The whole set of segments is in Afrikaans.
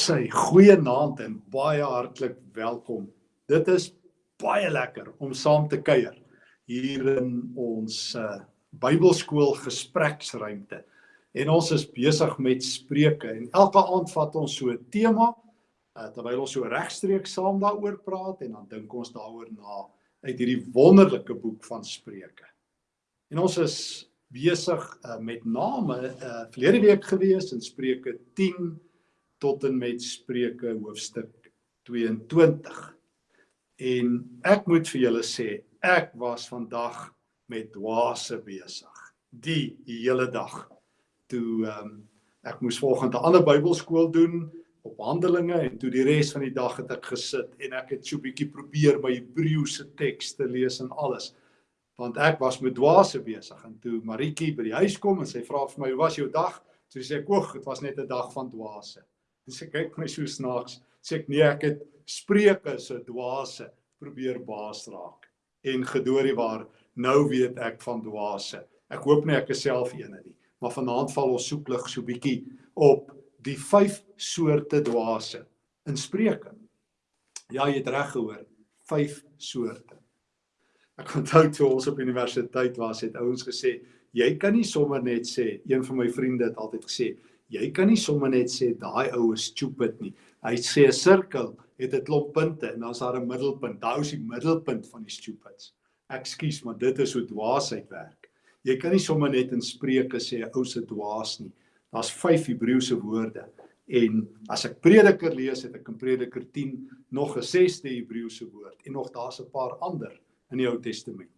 Sê goeie naand en baie hartlik welkom. Dit is baie lekker om saam te kuier hier in ons uh, Bybelskool gespreksruimte. En ons is besig met Spreuke en elke aand vat ons so 'n tema uh, terwyl ons so regstreeks saam daaroor praat en dan dink ons daaroor na uit hierdie wonderlike boek van Spreuke. En ons is besig uh, met name uh, verlede week gewees in Spreuke 10 tot en met Spreuke hoofstuk 22. En ek moet vir julle sê, ek was vandag met dwaase besig. Die hele dag. Toe ehm um, ek moes volgende ander Bybelskool doen op Handelinge en toe die res van die dag het ek gesit en ek het so 'n bietjie probeer my Hebreëse tekste lees en alles want ek was met dwaase besig en toe Maritjie by die huis kom en sy vra vir my hoe was jou dag? Toe sê ek, "Oeg, dit was net 'n dag van dwaase." En sy kyk my so snaaks. Sê ek nee, ek het spreuke se dwaase probeer baas raak. En gedoorie waar nou weet ek van dwaase. Ek hoop nie ek is self eene nie, maar vanaand val ons soek lig so bietjie op die vyf soorte dwaase in Spreuke. Ja, jy het reg gehoor, vyf soorte. Ek onthou toe ons op universiteit was, het ouens gesê, jy kan nie sommer net sê, een van my vriende het altyd gesê, jy kan nie sommer net sê daai ou is stupid nie. Hy sê 'n sirkel het 'n klomp punte en dan's daar 'n middelpunt. Daai is die middelpunt van die stupids. Ekskuus, maar dit is hoe dwaasheid werk. Jy kan nie sommer net in Spreuke sê 'n ou se dwaas nie. Daar's 5 Hebreëse woorde. En as ek Prediker lees, het ek in Prediker 10 nog 'n 6de Hebreëse woord en nog daar's 'n paar ander in die Ou Testament.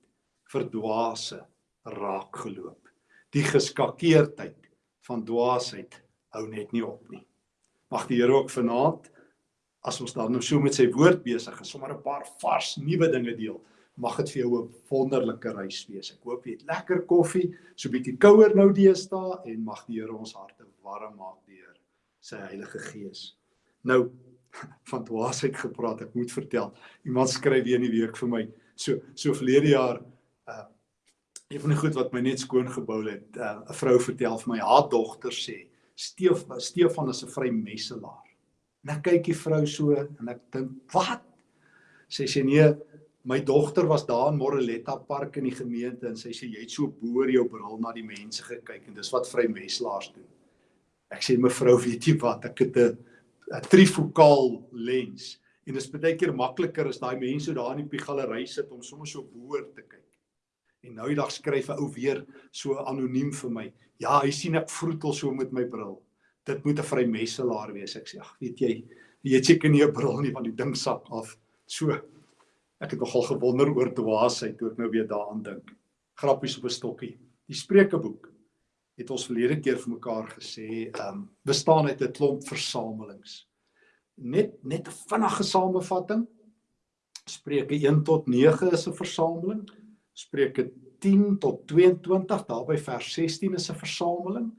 Verdwaase raak geloop. Die geskakeerdheid van dwaasheid hou net nie op nie. Mag die Here ook vanaand as ons dan nou so met sy woord besig is, sommer 'n paar vars nuwe dinge deel. Mag dit vir jou 'n wonderlike reis wees. Ek hoop jy het lekker koffie, so 'n bietjie kouer nou deesdae en mag die Here ons harte warm maak deur sy Heilige Gees. Nou van dwaasheid gepraat, ek moet vertel. Iemand skryf weer in die week vir my. So so verlede jaar uh een van die goed wat my net skoon gebou het, uh, 'n uh, vrou vertel vir my haar dogter sê, Steef Stefan is 'n vrymesselaar. En ek kyk die vrou so en ek dink, "Wat?" Sy sê nee, my dogter was daar in Moreletta Park in die gemeente en sy sê jy het so boor jou bril na die mense gekyk en dis wat vrymesselaars doen. Ek sê mevrou, weet jy wat? Ek het 'n 'n trifokaal lens en dit is baie keer makliker as daai mense daar in die galery sit om sommer so boor te kyk. En nou die dag skryf 'n ou weer so anoniem vir my. Ja, hy sien ek vroetel so met my bril. Dit moet 'n vrymesselaar wees. Ek sê, ag, weet jy, jy het seker nie 'n bril nie want die ding sak af. So ek het nogal gewonder oor dwaasheid toe ek nou weer daaraan dink. Grappies op 'n stokkie. Die Spreukeboek het ons verlede keer vir mekaar gesê, ehm um, bestaan uit 'n klomp versamelings. Net net 'n vinnige samevatting. Spreuke 1 tot 9 is 'n versameling. Spreuke 10 tot 22, daarby vers 16 is 'n versameling.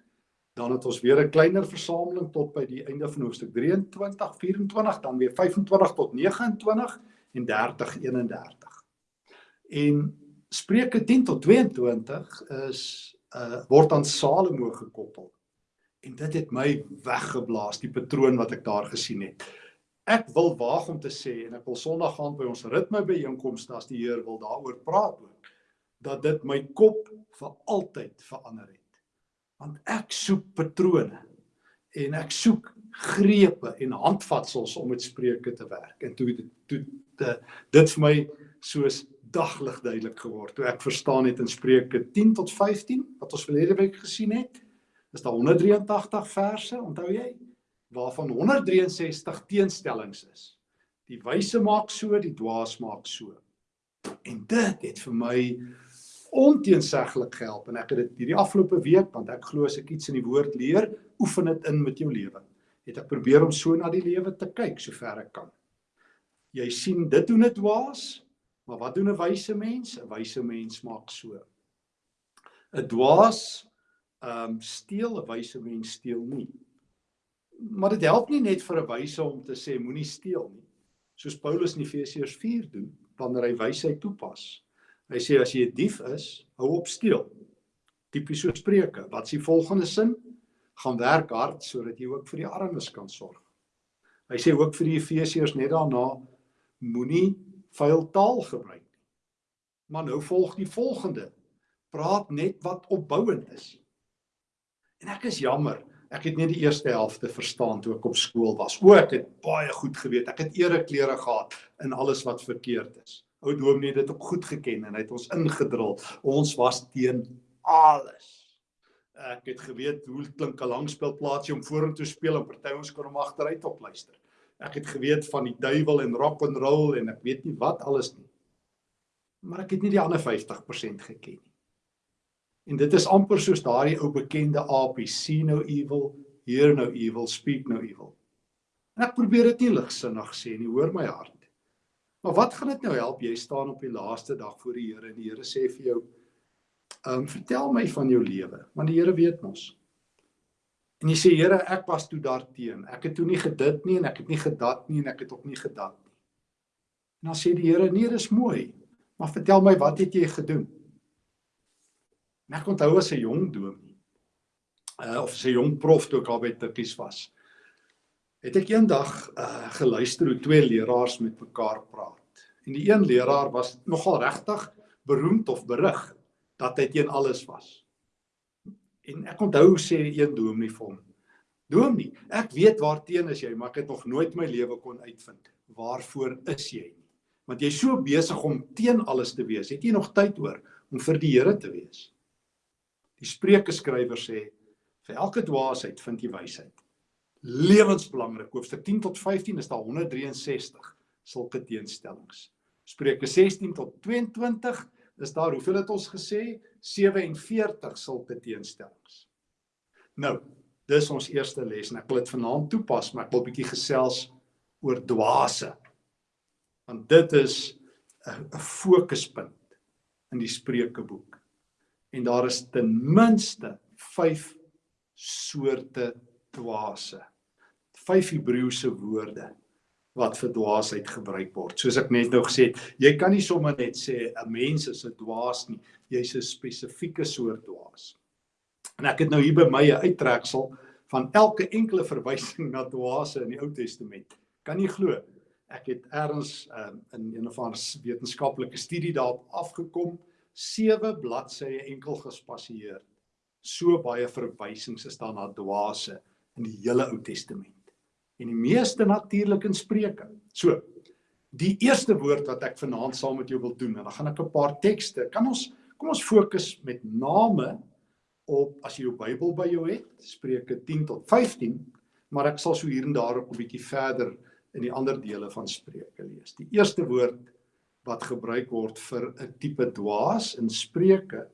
Dan het ons weer 'n kleiner versameling tot by die einde van hoofstuk 23, 24, dan weer 25 tot 29 en 30 31. En Spreuke 10 tot 22 is uh word aan Salomo gekoppel. En dit het my weggeblaas die patroon wat ek daar gesien het. Ek wil waag om te sê en ek wil Sondag gaan by ons ritme byeenkomste as die Heer wil daaroor praat ook dat dit my kop vir altyd verander het. Want ek soek patrone en ek soek grepe en handvatsels om met spreuke te werk. En toe toe te, dit vir my soos daglig duidelik geword. Toe ek verstaan het in Spreuke 10 tot 15 wat ons verlede week gesien het, is daar 183 verse, onthou jy? Waarvan 163 teenstellings is. Die wyse maak so, die dwaas maak so. En dit het vir my onteenseglik gehelp en ek het dit hierdie afgelope week want ek glo as ek iets in die woord leer, oefen dit in met jou lewe. Het ek probeer om so na die lewe te kyk sover ek kan. Jy sien dit doen dit dwaas, maar wat doen 'n wyse mens? 'n Wyse mens maak so. 'n Dwaas ehm um, steel, 'n wyse mens steel nie. Maar dit help nie net vir 'n wyse om te sê moenie steel nie. Soos Paulus in Efesiërs 4 doen wanneer hy wysheid toepas. Hy sê as jy 'n dief is, hou op steel. Tipies so spreuke. Wat is die volgende sin? Gaan werk hard sodat jy ook vir die armes kan sorg. Hy sê ook vir die Efesiërs net daarna moenie vuil taal gebruik nie. Maar nou volg die volgende. Praat net wat opbouend is. En ek is jammer, ek het net die eerste helfte verstaan toe ek op skool was. O, ek het baie goed geweet. Ek het ereklere gehad in alles wat verkeerd is. Ou Dominee het dit ook goed geken en hy het ons ingedrul. Ons was teen alles. Ek het geweet hoe klink 'n langspeelplaatsie om vorentoe speel en party ons kon hom agteruit op luister. Ek het geweet van die duiwel en rock and roll en ek weet nie wat alles nie. Maar ek het nie die ander 50% geken nie. En dit is amper soos daardie ou bekende apie, see no evil, hear no evil, speak no evil. En ek probeer dit nie ligsinnig sê nie, hoor my hart. Maar wat gaan dit nou help jy staan op die laaste dag voor die Here en die Here sê vir jou, Ehm um, vertel my van jou lewe, want die Here weet mos. En jy sê Here, ek was toe daarteen. Ek het toe nie gedit nie en ek het nie gedat nie en ek het ook nie gedat nie. En dan sê die Here, nee, dis mooi. Maar vertel my wat het jy gedoen? En ek onthou as 'n jong dominee, uh of as 'n jong prof toe ek al by Tikkies was. Het ek eendag uh geluister hoe twee leraars met mekaar praat. En die een leraar was nogal regtig beroemd of berig dat hy teen alles was. En ek onthou sê een dominee vir hom: "Dominee, ek weet waarteen is jy, maar ek het nog nooit my lewe kon uitvind. Waarvoor is jy? Want jy's so besig om teen alles te wees. Het jy nog tyd oor om vir die Here te wees?" Die Spreuke skrywer sê: "Vir elke dwaasheid vind jy wysheid." Lewensbelangrik. Hoofstuk 10 tot 15 is daar 163 sulke teenstellings. Spreuke 16 tot 22 is daar hoeveel het ons gesê 47 sulke teenstellings. Nou, dis ons eerste les en ek wil dit vanaand toepas, maar ek wil 'n bietjie gesels oor dwaase. Want dit is 'n fokuspunt in die Spreukeboek. En daar is ten minste 5 soorte dwaase. 5 Hebreëse woorde wat vir dwaasheid gebruik word. Soos ek net nou gesê het, jy kan nie sommer net sê 'n mens is 'n dwaas nie. Jy's 'n spesifieke soort dwaas. En ek het nou hier by my 'n uittreksel van elke enkele verwysing na dwaase in die Ou Testament. Kan jy glo? Ek het eers um, in een of ander wetenskaplike studie daarop afgekom, sewe bladsye enkel gespasieer. So baie verwysings is daar na dwaase in die hele Ou Testament en die meeste natuurlik in Spreuke. So, die eerste woord wat ek vanaand saam met jou wil doen en dan gaan ek 'n paar tekste. Kan ons kom ons fokus met name op as jy jou Bybel by jou het, Spreuke 10 tot 15, maar ek sal so hier en daar ook 'n bietjie verder in die ander dele van Spreuke lees. Die eerste woord wat gebruik word vir 'n tipe dwaas in Spreuke,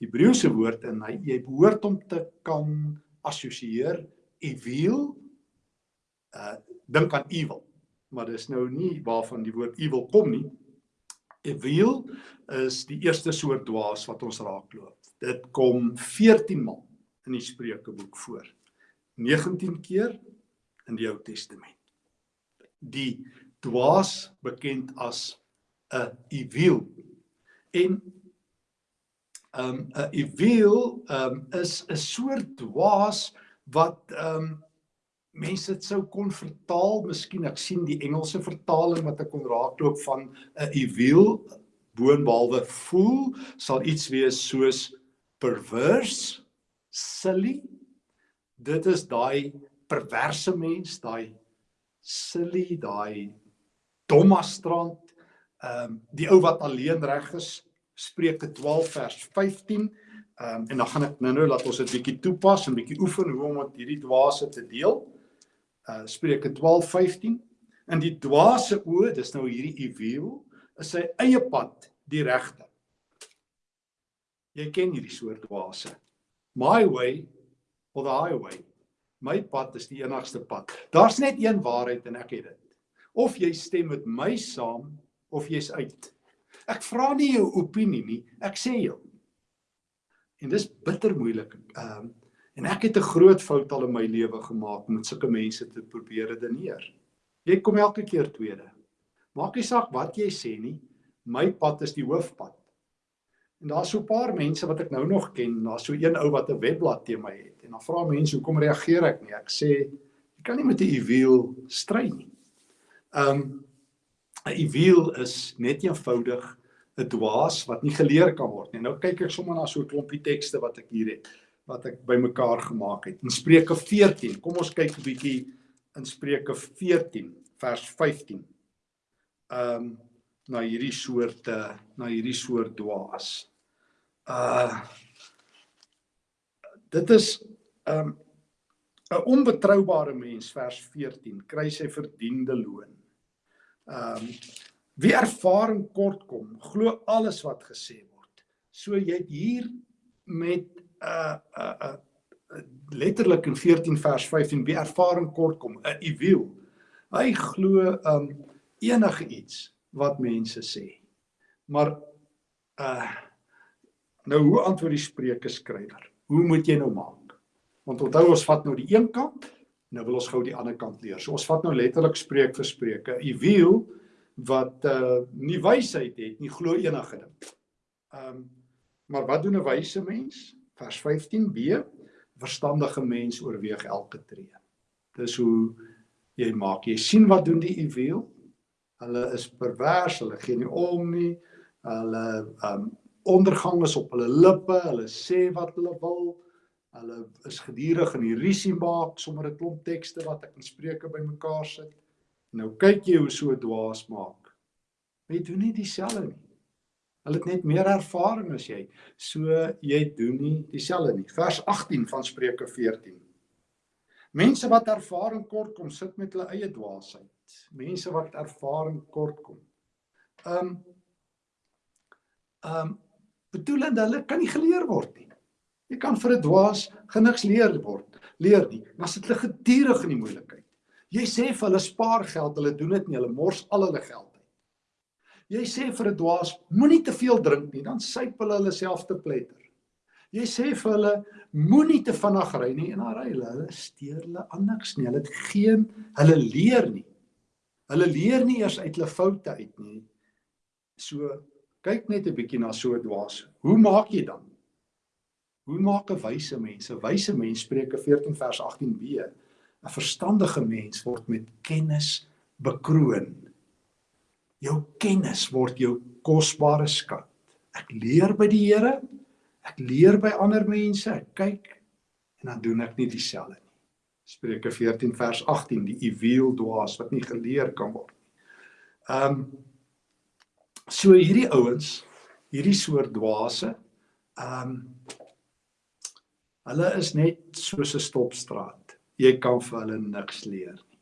Hebreëse woord en hy jy behoort om te kan assosieer evil uh dink aan evil. Maar dis nou nie waarvan die woord evil kom nie. Evil is die eerste soort dwaas wat ons raakloop. Dit kom 14 maal in die Spreukeboek voor. 19 keer in die Ou Testament. Die dwaas bekend as 'n evil. En um 'n evil um is 'n soort dwaas wat um mense dit sou kon vertaal, miskien ek sien die Engelse vertaling wat ek kon raakloop van 'n evil boonbehalwe fool sal iets wees soos perverse, silly. Dit is daai perverse mens, daai silly, daai dommastrand, ehm um, die ou wat alleen reg is, Spreuke 12 vers 15. Ehm um, en dan gaan ek nou-nou laat ons dit bietjie toepas en bietjie oefen hoe om met hierdie dwaase te deel uh Spreuke 12:15 in die dwaase oë dis nou hierdie evil is sy eie pad die regte. Jy ken hierdie soort dwaase. My way or the highway. My pad is die enigste pad. Daar's net een waarheid en ek het dit. Of jy stem met my saam of jy's uit. Ek vra nie jou opinie nie, ek sê jou. En dis bitter moeilik. Ehm um, En ek het 'n groot fout al in my lewe gemaak met sulke mense te probeer redeneer. Jy kom elke keer tweede. Maak nie saak wat jy sê nie, my pad is die hoofpad. En daar's so 'n paar mense wat ek nou nog ken, daar's so een ou wat 'n webblad teen my het. En dan vra mense hoekom reageer ek nie? Ek sê jy kan nie met 'n juweel stry nie. Um 'n juweel is net eenvoudig 'n dwaas wat nie geleer kan word nie. Nou kyk ek sommer na so 'n klompie tekste wat ek hier het wat ek bymekaar gemaak het. In Spreuke 14. Kom ons kyk 'n bietjie in Spreuke 14 vers 15. Um na hierdie soorte na hierdie soort dwaas. Uh dit is um 'n onbetroubare mens vers 14 kry sy verdiende loon. Ehm um, wie ervaring kort kom, glo alles wat gesê word. So jy het hier met uh, uh, uh, letterlik in 14 vers 15 wie ervaring kort kom, 'n uwiel. Hy glo um enige iets wat mense sê. Maar uh nou hoe antwoord die spreuke skrywer? Hoe moet jy nou maak? Want onthou ons vat nou die een kant, nou wil ons gou die ander kant leer. So ons vat nou letterlik spreek vir spreuke. U wiel wat uh nie wysheid het nie, glo enige ding. Um maar wat doen 'n wyse mens? Vers 15b verstandige mens oorweeg elke tree. Dis hoe jy maak. Jy sien wat doen die uwiel? Hulle is pervers, hulle gee nie om nie. Hulle um ondergang is op hulle lippe, hulle sê wat hulle wil. Hulle is gedurig in die risie maak sommer 'n klomp tekste wat ek in Spreuke bymekaar sit. Nou kyk jy hoe so dwaas maak. Jy doen nie dieselfde nie. Hulle het net meer ervaring as jy. So jy doen nie dieselfde nie. Vers 18 van Spreuke 14. Mense wat ervaring kort kom sit met hulle eie dwaasheid. Mense wat ervaring kort kom. Um um bedoelende hulle kan nie geleer word nie. Jy kan vir 'n dwaas geniks leer word, leer nie. Dan sit hulle gedurig in die moeilikheid. Jy sê vir hulle spaar geld, hulle doen dit nie, hulle mors al hulle geld. Jy sê vir 'n dwaas moenie te veel drink nie, dan syp hulle hulle self te pletter. Jy sê vir hulle moenie te vinnig ry nie en dan ry hulle, hulle steur hulle niks nie. Hulle het geen hulle leer nie. Hulle leer nie eers uit hulle foute uit nie. So kyk net 'n bietjie na so 'n dwaas. Hoe maak jy dan? Hoe maak 'n wyse mens? 'n Wyse mens Spreuke 14 vers 18b. 'n Verstandige mens word met kennis bekroon. Jou kennis word jou kosbare skat. Ek leer by die Here. Ek leer by ander mense. Ek kyk en dan doen ek nie dieselfde nie. Spreuke 14 vers 18 die uwiel dwaas wat nie geleer kan word nie. Ehm um, so hierdie ouens, hierdie soort dwaase, ehm um, Hulle is net soos 'n stopstraat. Jy kan vir hulle niks leer nie.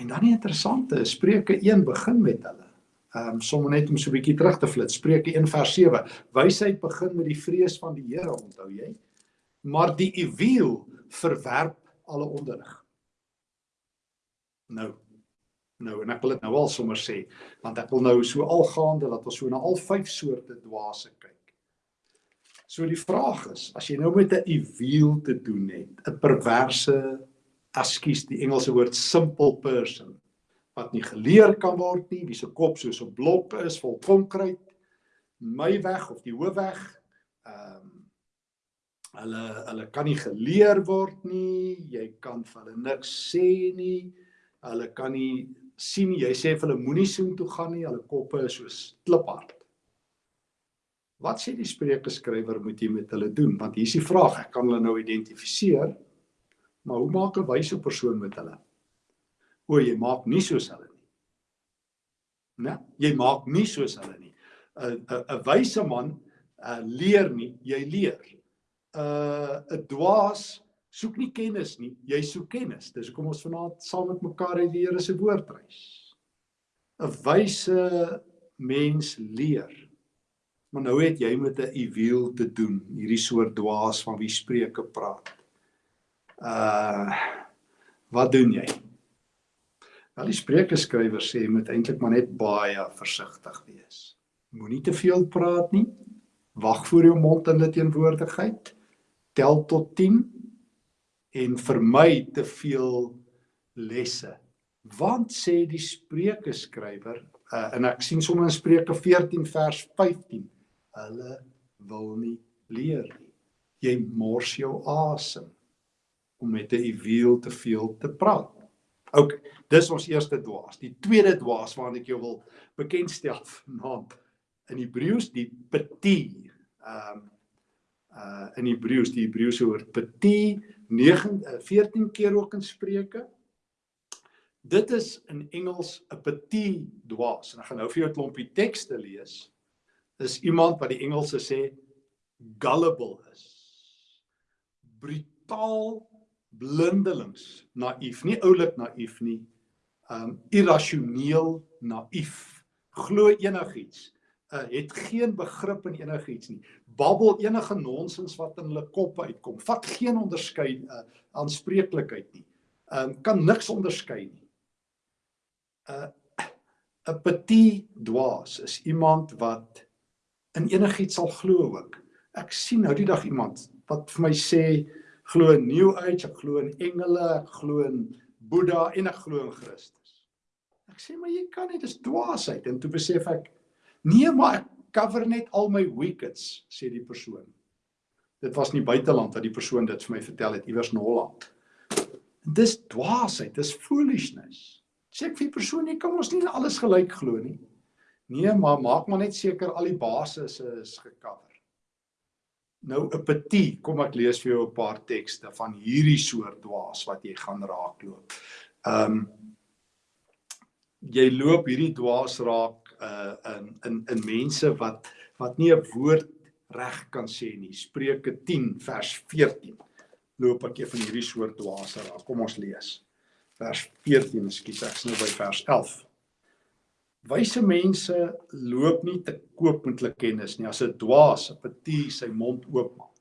En dan die interessante Spreuke 1 begin met hulle. Ehm um, sommer net om so 'n bietjie terug te flits. Spreuke 1 vers 7. Wysheid begin met die vrees van die Here, onthou jy? Maar die uwiel verwerp alle onderrig. Nou nou en ek wil dit nou al sommer sê want ek wil nou so algaande dat ons so na al vyf soorte dwaase kyk. So die vraag is, as jy nou met 'n evil te doen het, 'n perverse, askies die Engelse woord simple person wat nie geleer kan word nie, wie se kop soos 'n blok is vol konkreet, my weg of die hoofweg, ehm um, hulle hulle kan nie geleer word nie, jy kan vir hulle niks sê nie. Hulle kan nie sien nie. Jy sê vir hulle moenie soheen toe gaan nie, hulle koppe is soos kliphard. Wat sê die Spreuke skrywer moet jy met hulle doen? Want hier is die vraag, ek kan hulle nou identifiseer, maar hoe maak 'n wyse persoon met hulle? O, jy maak nie soos hulle nie. Né? Jy maak nie soos hulle nie. 'n 'n 'n wyse man uh, leer nie, jy leer. 'n uh, 'n dwaas soek nie kennis nie, jy soek kennis. Dis hoekom ons vanaand saam met mekaar uit die Here se woord reis. 'n Wyse mens leer. Maar nou het jy met 'n uwiel te doen, hierdie soort dwaas van wie Spreuke praat. Uh wat doen jy? Wel die Spreuke skrywer sê moet eintlik maar net baie versigtig wees. Moenie te veel praat nie. Wag voor jou mond in dit teenwoordigheid. Tel tot 10 en vermy te veel lesse. Want sê die Spreuke skrywer uh, en ek sien sommer in Spreuke 14 vers 15 hulle wil nie leer nie. Jy mors jou asem. om met 'n ewiel te veel te praat. OK, dis ons eerste dwaas. Die tweede dwaas waarna ek jou wil bekendstel vanaand in Hebreëus die petit. Ehm um, uh in Hebreëus die Hebreëse woord petit 9 14 keer ook in Spreuke. Dit is in Engels 'n petit dwaas. En ek gaan nou vir jou 'n klompie tekste lees. Is iemand wat die Engelse sê gullible is. Brutaal blindelings, naïef, nie oulik naïef nie. Um irrasioneel naïef. Glo enigiets. Uh het geen begrip in enigiets nie. Babbel enige nonsens wat in hulle kop uitkom. Vat geen onderskeid uh aanspreeklikheid nie. Um kan niks onderskei nie. Uh 'n petit dwaas is iemand wat in enigiets sal glo ook. Ek sien nou die dag iemand wat vir my sê glo in New Age, ek glo in engele, ek glo in Boeddha en ek glo in Christus. Ek sê maar jy kan nie, dis dwaasheid en toe besef ek nee, maar ek cover net al my wickets, sê die persoon. Dit was nie buiteland dat die persoon dit vir my vertel het, iewers in Holland. Dis dwaasheid, dis foolishness. Sê ek vir die persoon jy kan ons nie alles gelyk glo nie. Nee, maar maak maar net seker al die basis is gekover. Nou 'n petit, kom ek lees vir jou 'n paar tekste van hierdie soort dwaas wat jy gaan raakloop. Ehm um, jy loop hierdie dwaas raak uh in in in mense wat wat nie 'n woord reg kan sê nie. Spreuke 10 vers 14. Loop ek jy van hierdie soort dwaas raak. Kom ons lees. Vers 14, ekskuus, ek's nou by vers 11. Wyse mense loop nie te koop met hulle kennis nie. As 'n dwaas, 'n petit sy mond oopmaak,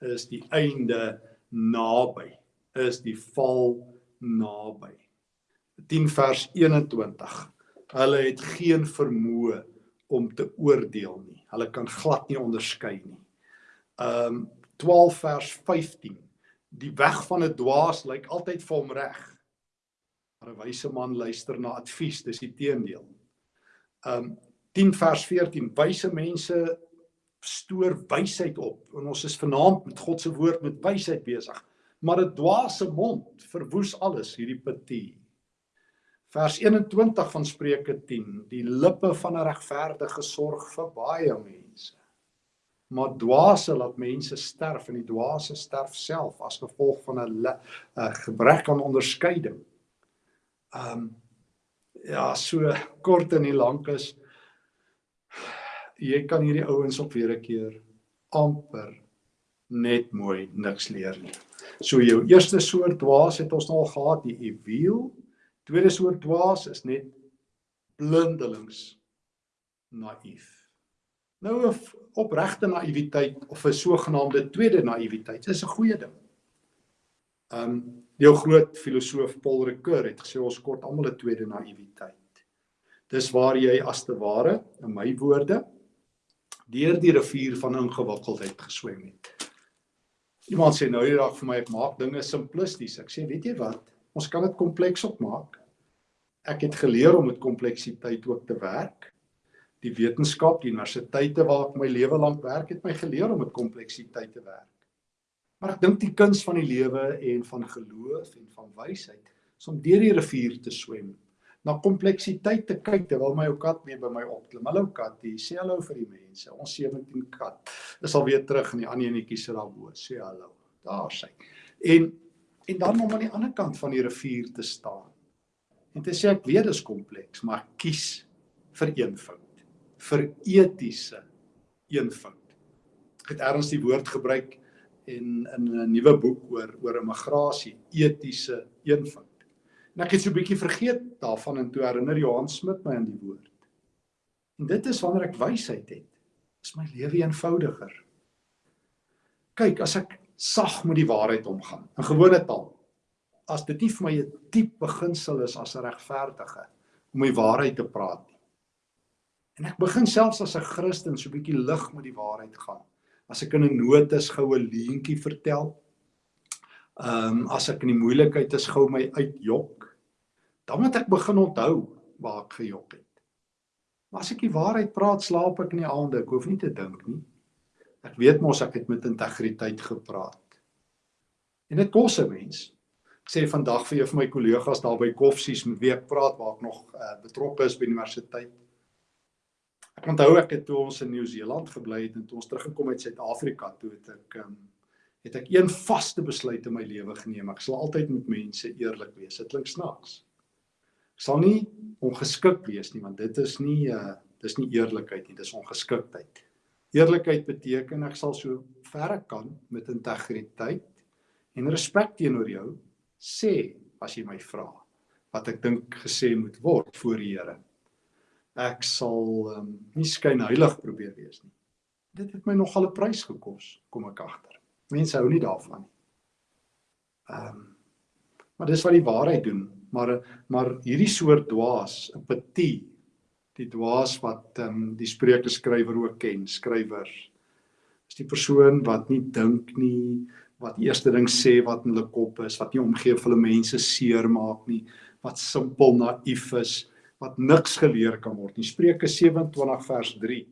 is die einde naby. Is die val naby. 10 vers 21. Hulle het geen vermoë om te oordeel nie. Hulle kan glad nie onderskei nie. Um 12 vers 15. Die weg van 'n dwaas lyk altyd vir hom reg. Maar 'n wyse man luister na advies, dis die teendeel um 10 vers 14 wyse mense stoor wysheid op. En ons is vanaand met God se woord met wysheid besig. Maar 'n dwaase mond verwoes alles hierdie petit. Vers 21 van Spreuke 10 die lippe van 'n regverdige sorg vir baie mense. Maar dwaase laat mense sterf en die dwaase sterf self as gevolg van 'n gebrek aan onderskeiding. Um ja, so kort en nie lank is jy kan hierdie ouens op weer 'n keer amper net mooi niks leer nie. So jou eerste soort dwaas het ons nou al gehad, die ewiel. Tweede soort dwaas is net blindelings naïef. Nou 'n opregte naïwiteit of 'n sogenaamde tweede naïwiteit is 'n goeie ding. Um jou groot filosoof Paul Ricoeur het gesê ons kort almal 'n tweede naïwiteit. Dis waar jy as te ware, in my woorde, deur die rivier van ingewikkeldheid geswem het. Iemand sê nou hierdie dag vir my ek maak dinge simplisties. Ek sê weet jy wat? Ons kan dit kompleks opmaak. Ek het geleer om met kompleksiteit ook te werk. Die wetenskap, die universiteite waar ek my lewe lank werk het my geleer om met kompleksiteit te werk. Maar ek dink die kuns van die lewe en van geloof en van wysheid is om deur die rivier te swem, na kompleksiteit te kyk terwyl my ou kat mee by my opklim. Hallo katie, sê hallo vir die mense. Ons 17 kat is al weer terug in die ander enetjie sit daar bo. Sê hallo. Daar sy. En en dan om aan die ander kant van die rivier te staan. En te sê ek weet dit is kompleks, maar kies vir eenvoud. Vir etiese eenvoud. Ek het erns die woord gebruik en in 'n nuwe boek oor oor immigrasie, etiese eenvoud. En ek het so 'n bietjie vergeet daarvan en toe herinner Johan Smit my aan die woord. En dit is wanneer ek wysheid het, is my lewe eenvoudiger. Kyk, as ek sag met die waarheid omgaan, in gewone taal, as dit nie vir my 'n diep beginsel is as 'n regverdige om die waarheid te praat nie. En ek begin selfs as 'n Christen so 'n bietjie lig met die waarheid gaan as ek in 'n nood is goue leentjie vertel. Ehm um, as ek in die moeilikheid is gou my uitjok, dan moet ek begin onthou waar ek gejok het. Maar as ek die waarheid praat, slaap ek in die aande, ek hoef nie te dink nie. Ek weet mos ek het met integriteit gepraat. En dit kos 'n mens. Ek sê vandag vir jou van my kollegas daar by Koffsies met wie ek praat waar ek nog uh, betrokke is by universiteit. Ek onthou ek het toe ons in Nieu-Seeland gebly het en toe ons teruggekom het Suid-Afrika toe het ek um, het ek een vaste besluit in my lewe geneem. Ek sal altyd met mense eerlik wees. Dit klink snaaks. Ek sal nie ongeskik wees nie want dit is nie uh dis nie eerlikheid nie, dis ongeskiktheid. Eerlikheid beteken ek sal so ver ek kan met integriteit en respek teenoor jou sê as jy my vra wat ek dink gesê moet word voor die Here. Ek sal um, nie skynheilig probeer wees nie. Dit het my nogal 'n prys gekos, kom ek agter. Mense hou nie daarvan nie. Ehm um, maar dis wat die waarheid doen, maar maar hierdie soort dwaas, 'n petit, die dwaas wat ehm um, die Spreuke skrywer ook ken, skrywer is die persoon wat nie dink nie, wat die eerste ding sê wat in hulle kop is, wat nie omgee vir hulle mense seermaak nie, wat simpel naïef is, wat niks geleer kan word nie. Spreuke 27 vers 3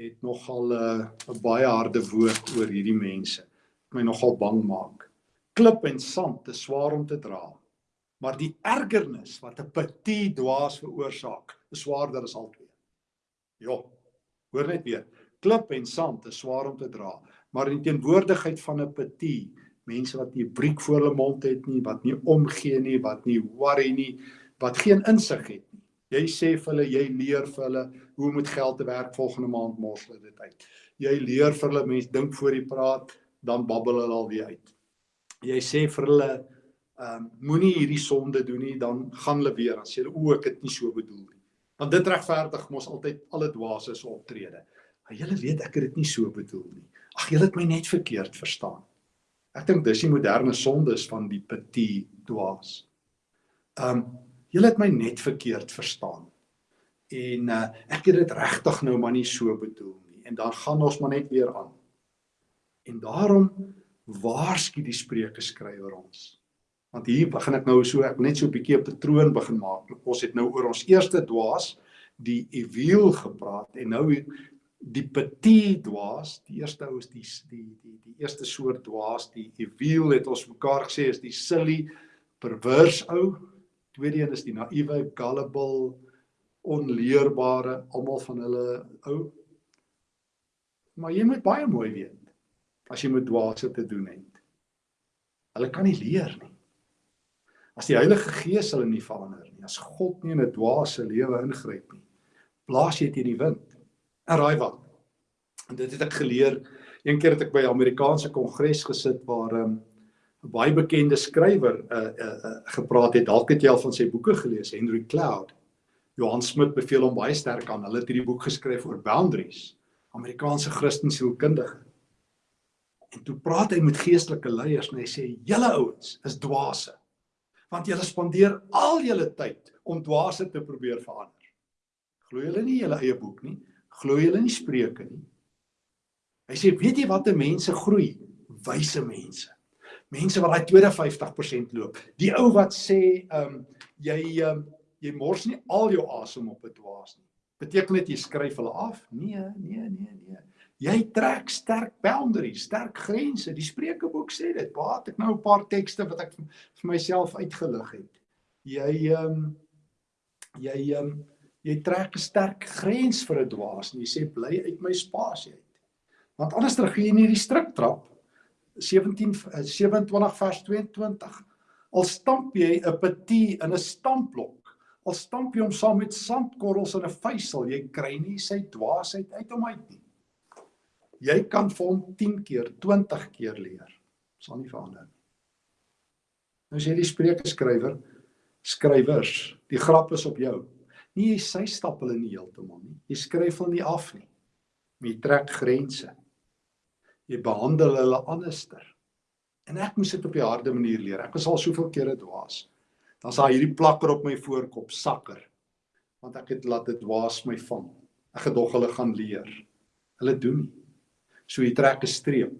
het nogal 'n uh, baie harde woord oor hierdie mense. My nogal bang maak. Klip en sand is swaar om te dra. Maar die ergernis wat 'n petit dwaas veroorsaak, is swaarder as al twee. Ja. Hoor net weer. Klip en sand is swaar om te dra, maar in teenwoordigheid van 'n petit, mense wat nie 'n briek voor hulle mond het nie, wat nie omgee nie, wat nie worry nie, wat geen insig het nie. Jy sê vir hulle, jy leer vir hulle hoe om met geld te werk volgende maand mors hulle dit uit. Jy leer vir hulle mense dink voor jy praat, dan babbel hulle alweer uit. Jy sê vir hulle, ehm um, moenie hierdie sonde doen nie, dan gaan hulle weer en sê hulle o, ek het nie so bedoel nie. Want dit regverdig mos altyd alle dwaase se optrede. Maar julle weet ek het dit nie so bedoel nie. Ag julle het my net verkeerd verstaan. Ek dink dis die moderne sondes van die petit dwaas. Ehm um, julle het my net verkeerd verstaan. En uh, ek het dit regtig nou maar nie so bedoel nie. En dan gaan ons maar net weer aan. En daarom waarsku die spreuke skrywer ons. Want hier begin ek nou so ek net so 'n bietjie 'n patroon begin maak. Ons het nou oor ons eerste dwaas, die ewiel gepraat en nou die petit dwaas, die eerste ou is die die die die eerste soort dwaas, die ewiel het ons mekaar gesê is die silly perverse ou. Tweede een is die naïewe, gullible, onleerbare, almal van hulle ou. Maar jy moet baie mooi weet as jy met dwaase te doen het. Hulle kan nie leer nie. As die Heilige Gees hulle nie verander nie, as God nie in 'n dwaase lewe ingryp nie, blaas jy teen die wind. En raai wat? En dit het ek geleer een keer het ek by 'n Amerikaanse kongres gesit waar 'n um, baie bekende skrywer uh, uh, uh, gepraat het. Dalk het jy al van sy boeke gelees, Henry Cloud. Johan Smit beveel hom baie sterk aan. Hulle het hierdie boek geskryf oor boundaries, Amerikaanse Christensielkundige. En toe praat hy met geestelike leiers en hy sê: "Julle ouens is dwaase, want julle spandeer al julle tyd om dwaase te probeer verander." Glo julle nie julle eie boek nie? Glo julle nie Spreuke nie? Hy sê weet jy watter mense groei? Wyse mense. Mense wat daai 52% loop. Die ou wat sê ehm um, jy ehm um, jy mors nie al jou asem op 'n dwaas nie. Beteken dit jy skryf hulle af? Nee, nee, nee, nee. Jy trek sterk boundaries, sterk grense. Die Spreukeboek sê dit. Baat ek nou 'n paar tekste wat ek vir myself uitgelig het. Jy ehm um, jy ehm um, jy trek 'n sterk grens vir 'n dwaas en jy sê bly uit my spasie uit. Want anders dan gee jy nie die striktrap 17 27 vers 22. Al stamp jy 'n petit in 'n stampblok, al stamp jy hom saam met sandkorrels in 'n vuisel, jy kry nie sy dwaasheid uit hom uit nie. Jy kan vir hom 10 keer, 20 keer leer. Sal nie verander nie. Nou sê die Spreuke skrywer, skrywers, die grap is op jou. Nie jy sy stap hulle nie heeltemal nie. Jy skryf hulle nie af nie. Jy trek grense. Jy behandel hulle anderster. En ek moes dit op die harde manier leer. Ek was al soveel kere dwaas. Dan sa hierdie plakker op my voorkop sakker. Want ek het laat dit dwaas my vang. Ek gedog hulle gaan leer. Hulle doen nie. So jy trek 'n streep.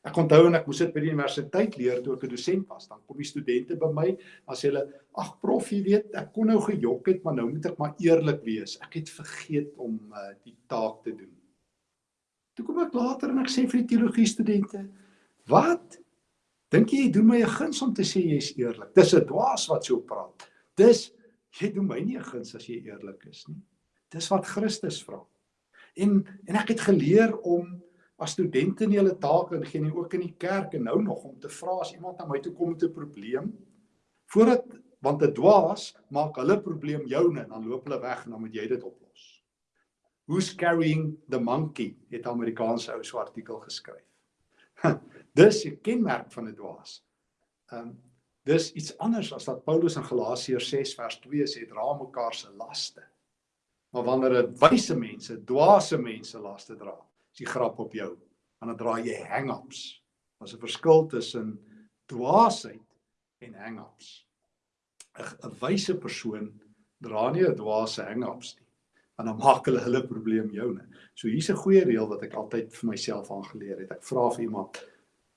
Ek onthou en ek moes dit by die universiteit leer toe ek 'n dosent was. Dan kom die studente by my as hulle ag prof, jy weet, ek kon nou gejok het, maar nou moet ek maar eerlik wees. Ek het vergeet om uh, die taak te doen. Toe kom ek later en ek sê vir die teologie studente, "Wat? Dink jy jy doen my 'n guns om te sê jy's eerlik? Dis 'n dwaas wat so praat. Dis jy doen my nie 'n guns as jy eerlik is nie. Dis wat Christus vra. En en ek het geleer om as studente nie hulle take ingee nie ook in die kerk en nou nog om te vra as iemand na my toe kom met 'n probleem voordat want 'n dwaas maak hulle probleem joune en dan loop hulle weg en dan moet jy dit oplos. Who's carrying the monkey het Amerikaanse ou so artikel geskryf. Dis 'n kenmerk van 'n dwaas. Ehm um, dis iets anders as wat Paulus in Galasiërs 6 vers 2 sê, dra mekaar se laste. Maar wanneer 'n wyse mense, dwaase mense laste dra, is die grap op jou. Dan dra jy hang-ups. Daar's 'n verskil tussen dwaasheid en hang-ups. 'n wyse persoon dra nie 'n dwaase hang-ups nie. Want dan maak hulle hulle probleem joune. So hier's 'n goeie reël wat ek altyd vir myself aangeleer het. Ek vra vir iemand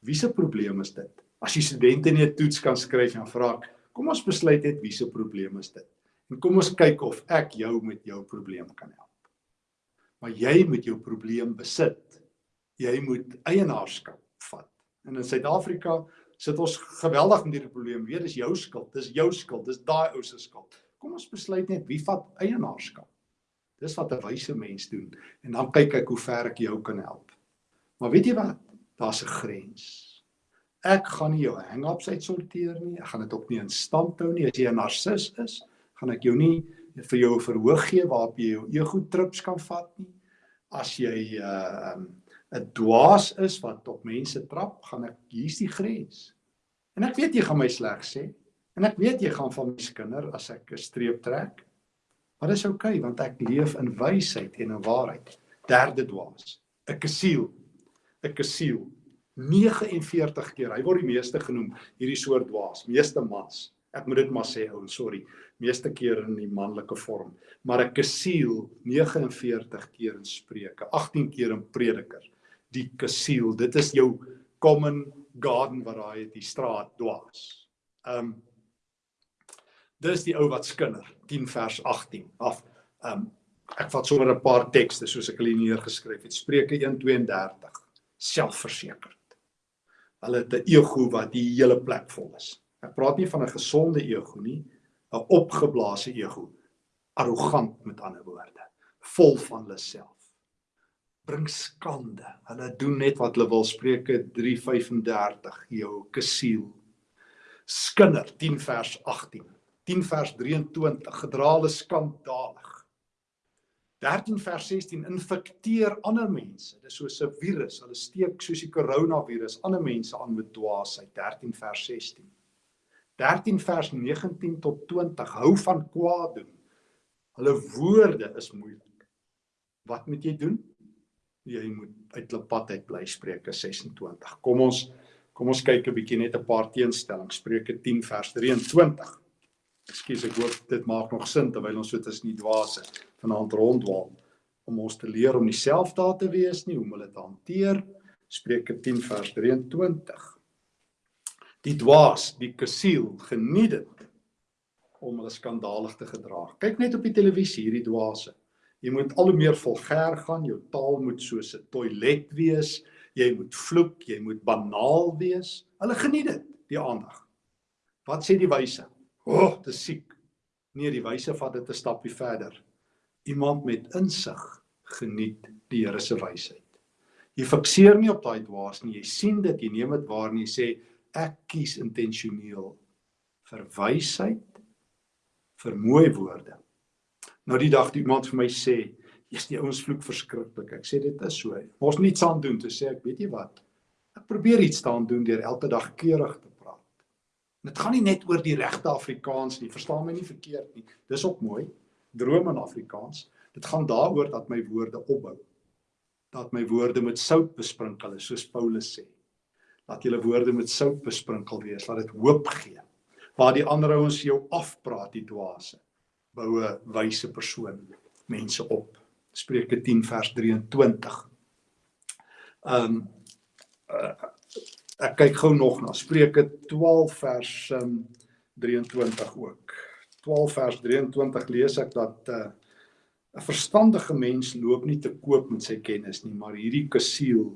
Wie se probleem is dit? As die studente nie 'n toets kan skryf en vra, kom ons besluit net wie se probleem is dit. En kom ons kyk of ek jou met jou probleem kan help. Maar jy moet jou probleem besit. Jy moet eienaarskap vat. En in Suid-Afrika sit ons geweldig met hierdie probleem. Weet dis jou skuld, dis jou skuld, dis daai ou se skuld. Kom ons besluit net wie vat eienaarskap. Dis wat 'n wyse mens doen en dan kyk ek hoe ver ek jou kan help. Maar weet jy wat? daar's 'n grens. Ek gaan nie jou hang-ups uitsorteer nie. Ek gaan dit ook nie in stand hou nie. As jy 'n narcis is, gaan ek jou nie vir jou verhoog gee waarop jy jou ego trips kan vat nie. As jy uh, 'n dwaas is wat op mense trap, gaan ek hier's die grens. En ek weet jy gaan my sleg sê en ek weet jy gaan van my skinder as ek 'n streep trek. Maar dis oukei okay, want ek leef in wysheid en in waarheid. Derde dwaas, 'n kasiel 'n kasiel 49 keer. Hy word die meeste genoem hierdie soort dwaas, meeste mans. Ek moet dit maar sê ou, sorry. Meeste keer in die manlike vorm, maar 'n kasiel 49 keer in Spreuke, 18 keer in Prediker. Die kasiel, dit is jou common garden variety straat dwaas. Um dis die ou wat skinder, 10 vers 18 af. Um ek vat sommer 'n paar tekste soos ek hulle neergeskryf het. Spreuke 1:32 selfversekerd. Hulle het 'n ego wat die hele plek vol is. Ek praat nie van 'n gesonde ego nie, 'n opgeblaase ego. Arrogant met ander woorde, vol van hulle self. Bring skande. Hulle doen net wat hulle wil. Spreuke 3:35 jou kasiel. Skinder 10 vers 18. 10 vers 23 gedra hulle skandalig. 13 vers 16 infekteer ander mense. Dis soos 'n virus. Hulle steek soos die koronavirus ander mense aan met dwaasheid. 13 vers 16. 13 vers 19 tot 20 hou van kwaad doen. Hulle woorde is moeilik. Wat moet jy doen? Jy moet uit hulle pad uit bly Spreuke 26. Kom ons kom ons kyk 'n bietjie net 'n paar teenstellings. Spreuke 10 vers 23. Ekskuus, ek hoop dit maak nog sin terwyl ons so tussen die dwaase vanaand rondwaal om ons te leer om nie selfdaad te wees nie, hoe om hulle te hanteer. Spreuke 10 vers 23. Die dwaas, die kasiel, geniet dit om hulle skandalig te gedra. Kyk net op die televisie hierdie dwaase. Jy moet al hoe meer vulgêr gaan, jou taal moet soos 'n toilet wees, jy moet vloek, jy moet banaal wees. Hulle geniet dit, die aandag. Wat sê die wyse? O, oh, dis siek. Nee, die wyse vat dit 'n stappie verder. Iemand met insig geniet die Here se wysheid. Jy fikseer nie op daai dwaas nie. Jy sien dit, jy neem dit waar en jy sê ek kies intentioneel vir wysheid vir mooi woorde. Nou die dag toe iemand vir my sê, "Jy's die ouens vloek verskriklik." Ek sê dit is so. Ons niets aan doen te sê ek weet jy wat. Ek probeer iets staan doen deur elke dag keurig te Dit gaan nie net oor die regte Afrikaans nie. Verstaan my nie verkeerd nie. Dis ook mooi. Droom in Afrikaans. Dit gaan daaroor dat my woorde opbou. Dat my woorde met sout besprinkel is, soos Paulus sê. Dat julle woorde met sout besprinkel wees, laat dit hoop gee. Waar die ander ouens jou afpraat, die dwaase. Bou 'n wyse persoon mense op. Spreuke 10 vers 23. Ehm um, uh, ek kyk gou nog na Spreuke 12 vers um, 23 ook. 12 vers 23 lees ek dat uh, 'n verstandige mens loop nie te koop met sy kennis nie, maar hierdie kasiel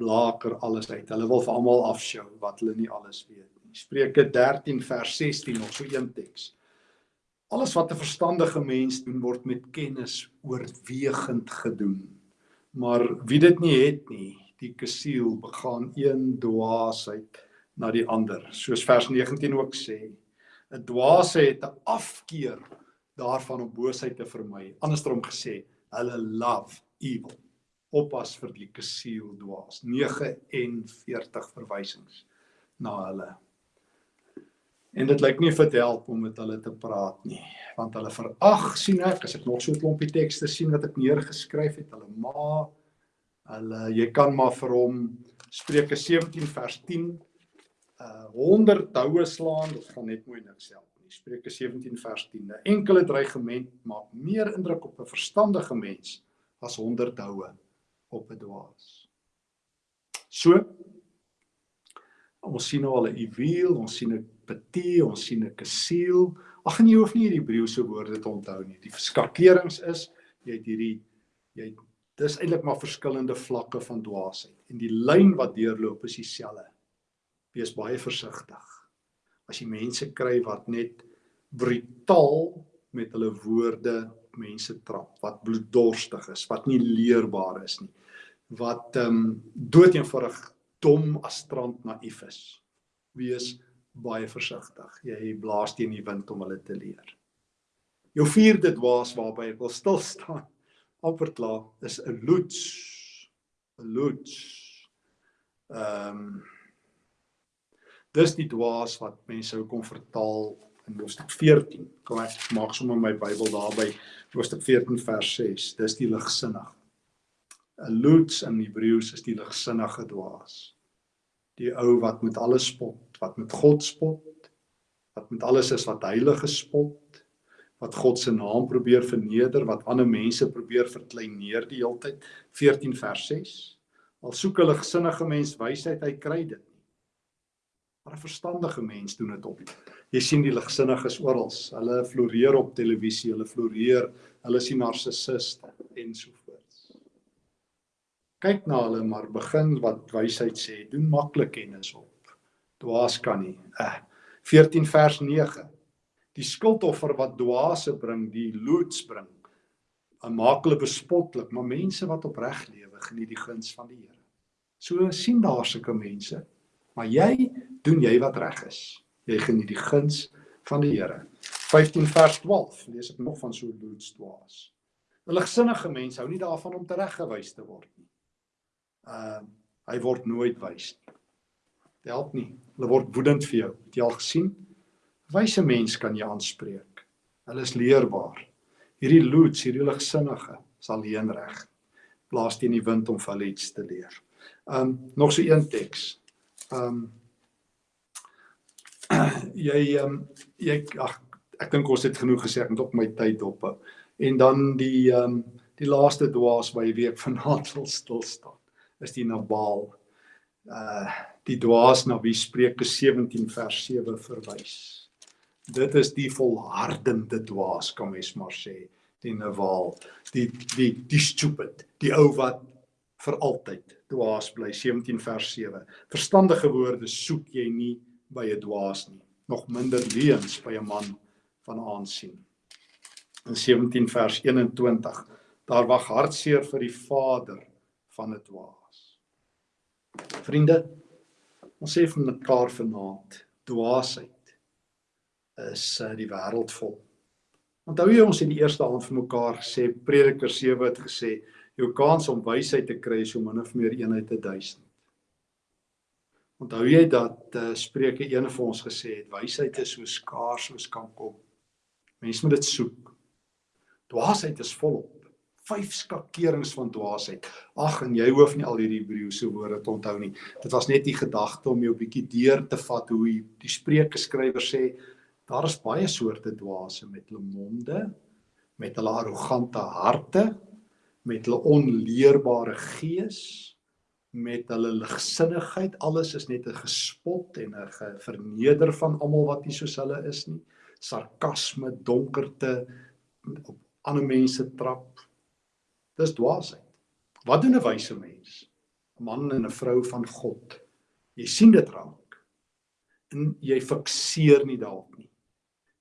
blaker alles uit. Hulle wil vir almal afshow wat hulle nie alles weet nie. Spreuke 13 vers 16 nog so een teks. Alles wat 'n verstandige mens doen word met kennis oorwegend gedoen. Maar wie dit nie het nie, die kasiel begaan een dwaasheid na die ander. Soos vers 19 ook sê, 'n dwaase het 'n afkeer daarvan om boosheid te vermy. Andersom gesê, hulle love evil oppas vir die kasiel dwaas 49 verwysings na hulle en dit lyk nie vir help om met hulle te praat nie want hulle verag sien ek as ek nog so 'n klompie tekste sien wat ek neergeskryf het hulle ma hulle jy kan maar vir hom Spreuke 17 vers 10 uh 100 houe slaan dit gaan net mooi niks help nie Spreuke 17 vers 10 'n enkele dreigement maak meer indruk op 'n verstandige mens as 100 houe op 'n dwaas. So ons sien nou al 'n juweel, ons sien 'n petie, ons sien 'n kasiel. Ag nee, jy hoef nie hierdie Hebreëse woorde te onthou nie. Die verskakerings is jy het hierdie jy dis eintlik maar verskillende vlakke van dwaasheid en die lyn wat deurloop is dieselfde. Wees baie versigtig. As jy mense kry wat net brutaal met hulle woorde mense trap, wat bloeddorstig is, wat nie leerbaar is nie wat ehm um, doeteenvoudig dom as strand naïef is. Wees baie versigtig. Jy blaas teen die wind om hulle te leer. Jou vierde dwaas waarby ek wil stil staan, amper klaar, is 'n loets. 'n Loets. Ehm um, Dis die dwaas wat mense sou kon vertaal in Hoofstuk 14. Kom ek maak sommer my Bybel daarby Hoofstuk 14 vers 6. Dis die ligsinnig. 'n Loots in Hebreëus is die ligsinnige dwaas. Die ou wat met alles spot, wat met God spot, wat met alles is wat heilig gespot, wat God se naam probeer verneder, wat ander mense probeer verkleineer die hele tyd. 14 vers 6. Al soek 'n ligsinnige mens wysheid, hy kry dit nie. Maar 'n verstandige mens doen dit op. Jy sien die ligsinniges oral. Hulle floreer op televisie, hulle floreer, hulle sien narcissiste en so kyk na hulle maar begin wat wysheid sê doen maklik kennis op dwaas kan nie eh 14 vers 9 die skuldoffer wat dwaase bring die loods bring maak hulle bespotlik maar mense wat opreg lewe geniet die guns van die Here so sien daar sulke mense maar jy doen jy wat reg is jy geniet die guns van die Here 15 vers 12 lees ek nog van so loods dwaas 'n ligsinnige mens hou nie daarvan om tereggewys te word nie uh hy word nooit wys nie. Dit help nie. Hulle word woedend vir jou. Het jy al gesien? Wyse mens kan jy aanspreek. Hulle is leerbaar. Hierdie loots, hierdie ligsinnige, sal leen reg. Blaas teen die wind om vir hulle iets te leer. Um nog so een teks. Um jy um jy ag ek dink ons het genoeg gesê ek moet op my tyd op. En dan die um die laaste dwaas by week vanaand wil stil staan is die Nabal. Uh die dwaas na wie Spreuke 17 vers 7 verwys. Dit is die volhardende dwaas kan mens maar sê, die Nabal, die die die stupid, die ou wat vir altyd dwaas bly 17 vers 7. Verstandige woorde soek jy nie by 'n dwaas nie, nog minder leuns by 'n man van aansien. In 17 vers 21, daar wag hartseer vir die vader van 'n dwaas. Vriende, ons sê vir mekaar vanaand, dwaasheid is uh, die wêreld vol. Onthou jy ons in die eerste aand vir mekaar gesê Prediker 7 het gesê jou kans om wysheid te kry is om min of meer eenheid te duisend. Onthou jy dat uh, Spreuke 1 vir ons gesê het wysheid is so skaars soos kan kom. Mense moet dit soek. Dwaasheid is volop vyf skakerings van dwaasheid. Ag en jy hoef nie al hierdie Hebreëse woorde te onthou nie. Dit was net die gedagte om jou bietjie deur te vat hoe die Spreuke skrywer sê daar is baie soorte dwaase met hulle monde, met hulle arrogante harte, met hulle onleerbare gees, met hulle ligsinnigheid. Alles is net 'n gespot en 'n verneder van almal wat nie soos hulle is nie. Sarkasme, donkerte op ander mense trap Dis dwaasheid. Wat doen 'n wyse mens? 'n man en 'n vrou van God. Jy sien dit raak. En jy fikseer nie daarop.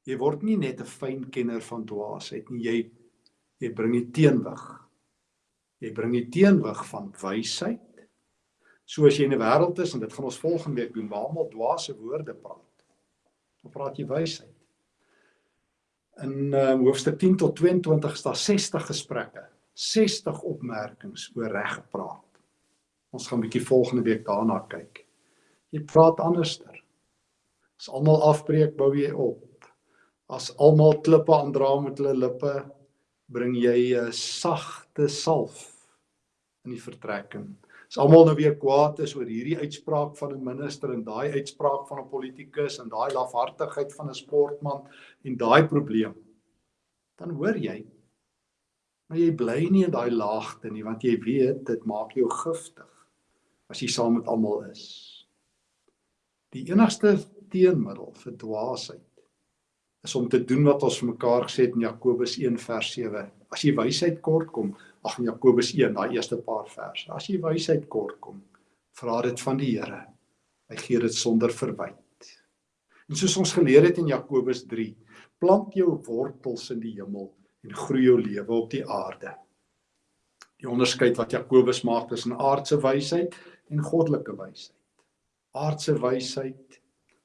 Jy word nie net 'n fyn kenner van dwaasheid nie, jy jy bring die teenwig. Jy bring die teenwig van wysheid. Soos jy in 'n wêreld is en dit gaan ons volgende week doen waar almal dwaase woorde praat. Dan praat jy wysheid. In uh, hoofstuk 10 tot 22 is daar 60 gesprekke, 60 opmerkings oor reg gepraat. Ons gaan 'n bietjie volgende week daarna kyk. Jy praat anderster. As almal afbreek, bou jy op. As almal klippe aandra met hulle lippe, bring jy 'n sagte salf in die vertrekking. As almal nou weer kwaad is oor hierdie uitspraak van 'n minister en daai uitspraak van 'n politikus en daai lafhartigheid van 'n sportman en daai probleem, dan hoor jy maar jy bly nie in daai laagte nie want jy weet dit maak jou giftig as jy saam met almal is. Die enigste teenmiddel vir dwaasheid is om te doen wat ons vir mekaar gesê het in Jakobus 1 vers 7. As jy wysheid kort kom, ag in Jakobus 1, daai eerste paar verse. As jy wysheid kort kom, vra dit van die Here. Hy gee dit sonder verwyte. En soos ons geleer het in Jakobus 3, plant jou wortels in die hemel en groei jou lewe op die aarde. Die onderskeid wat Jakobus maak tussen aardse wysheid en goddelike wysheid. Aardse wysheid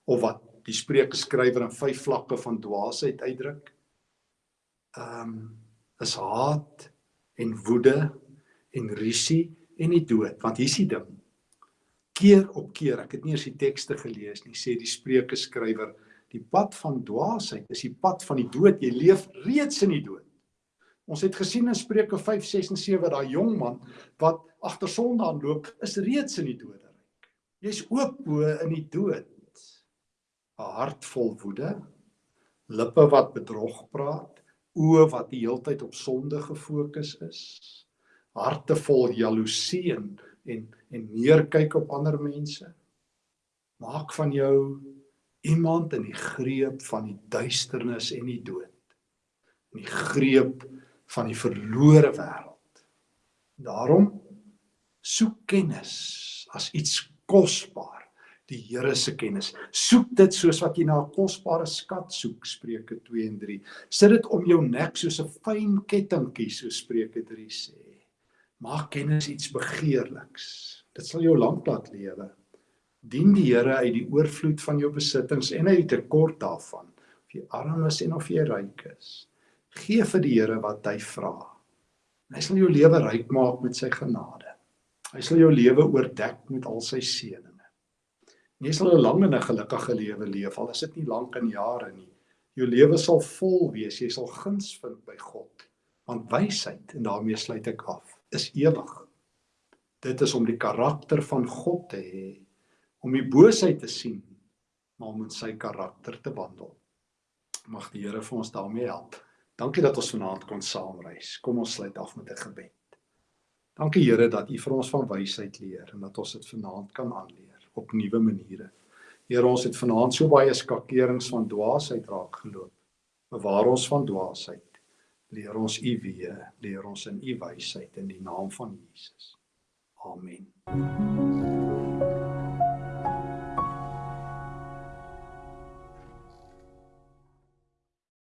of wat die Spreuke skrywer in vyf vlakke van dwaasheid uitdruk. Ehm um, is haat en woede en risie en die dood, want hier's die ding. Keer op keer, ek het nie eens die tekste gelees nie, sê die Spreuke skrywer, die pad van dwaasheid is die pad van die dood. Jy leef reeds in die dood. Ons het gesien in Spreuke 5, 6 en 7 daai jong man wat agter sonde aanloop, is reeds in die doderyk. Jy's oop bo in die dood. 'n Hart vol woede, lippe wat bedrog praat, oë wat die heeltyd op sonde gefokus is, harte vol jaloesie en en, en neerkyk op ander mense. Maak van jou iemand in die greep van die duisternis en die dood. In die greep van die verlore wêreld. Daarom soek kennis as iets kosbaar, die Here se kennis. Soek dit soos wat jy na 'n kosbare skat soek, Spreuke 2 en 3. Sit dit om jou nek soos 'n fyn kettingkie, so Spreuke 3 sê. Maak kennis iets begeerliks. Dit sal jou lank laat lewe. Dien die Here uit die oorvloed van jou besittings en uit die tekort daarvan, of jy arm is en of jy ryk is. Gee vir die Here wat hy vra. Hy sal jou lewe ryk maak met sy genade. Hy sal jou lewe oordek met al sy seëninge. Jy sal 'n lang en 'n gelukkige lewe leef, al is dit nie lank in jare nie. Jou lewe sal vol wees, jy sal guns vind by God. Want wysheid en daarmee sluit ek af, is ewig. Dit is om die karakter van God te hê, om die boosheid te sien, maar om in sy karakter te wandel. Mag die Here vir ons daarmee help. Dankie dat ons vanaand kon saamreis. Kom ons sluit af met 'n gebed. Dankie Here dat U vir ons van wysheid leer en dat ons dit vanaand kan aanleer op nuwe maniere. Here, ons het vanaand so baie skakerings van dwaasheid raak geloop. Bewaar ons van dwaasheid. Leer ons U weë, leer ons in U wysheid in die naam van Jesus. Amen.